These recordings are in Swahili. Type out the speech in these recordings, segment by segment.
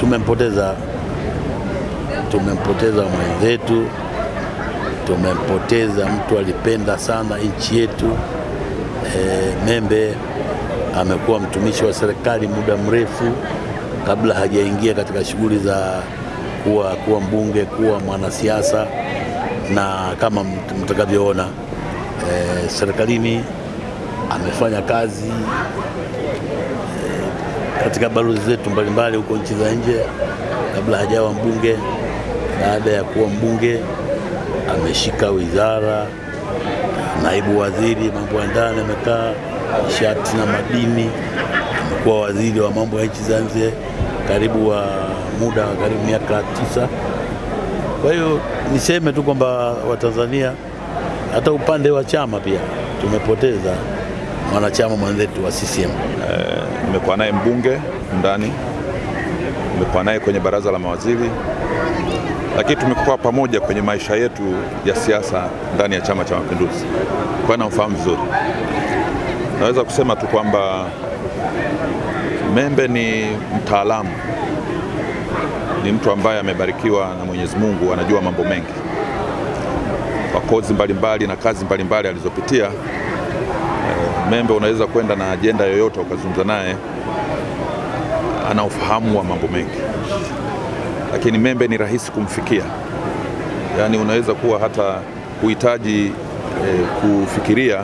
tumempoteza tumempoteza mwenzetu, tumempoteza mtu alipenda sana nchi yetu. E, Membe amekuwa mtumishi wa serikali muda mrefu kabla hajaingia katika shughuli za kuwa, kuwa mbunge, kuwa mwanasiasa, na kama mtakavyoona e, serikalini amefanya kazi katika balozi zetu mbalimbali huko nchi za nje kabla hajawa mbunge. Baada ya kuwa mbunge ameshika wizara, naibu waziri mambo ya ndani amekaa, nishati na madini, amekuwa waziri wa mambo ya nchi za nje karibu wa muda wa karibu miaka tisa. Kwa hiyo niseme tu kwamba Watanzania, hata upande wa chama pia tumepoteza mwanachama mwenzetu wa CCM. Nimekuwa naye mbunge ndani, nimekuwa naye kwenye baraza la mawaziri, lakini tumekuwa pamoja kwenye maisha yetu ya siasa ndani ya Chama cha Mapinduzi, kwa namfahamu vizuri. Naweza kusema tu kwamba Membe ni mtaalamu, ni mtu ambaye amebarikiwa na Mwenyezi Mungu, anajua mambo mengi kwa kozi mbalimbali mbali na kazi mbalimbali alizopitia. Membe unaweza kwenda na ajenda yoyote ukazungumza naye, ana ufahamu wa mambo mengi, lakini Membe ni rahisi kumfikia, yaani unaweza kuwa hata kuhitaji eh, kufikiria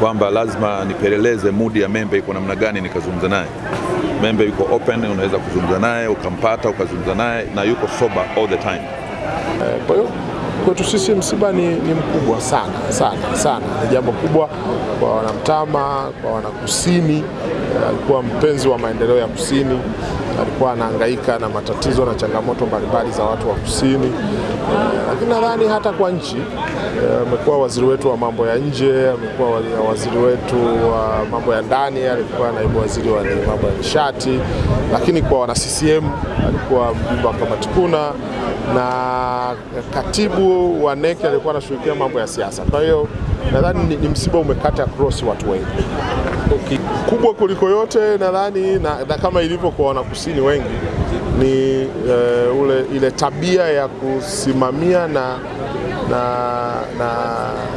kwamba lazima nipeleleze mudi ya Membe iko namna gani nikazungumza naye. Membe yuko open, unaweza kuzungumza naye ukampata ukazungumza naye na yuko sober all the time. Kwa hiyo kwetu sisi msiba ni, ni mkubwa sana sana sana, ni jambo kubwa kwa wanamtama, kwa wanakusini. Alikuwa mpenzi wa maendeleo ya kusini, alikuwa anahangaika na matatizo na changamoto mbalimbali za watu wa kusini, lakini nadhani hata kwa nchi amekuwa waziri wetu wa mambo ya nje, amekuwa waziri wetu wa mambo ya ndani, alikuwa naibu waziri wa mambo ya nishati, lakini kwa wana CCM alikuwa mjumbe wa kamati kuna na katibu wa NEC alikuwa anashughulikia mambo ya siasa. Kwa hiyo nadhani ni, ni msiba umekata cross watu wengi. okay. Kubwa kuliko yote nadhani na, na kama ilivyo kwa wanakusini wengi ni uh, ule, ile tabia ya kusimamia na, na, na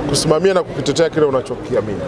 kusimamia na kukitetea kile unachokiamini.